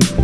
Bye.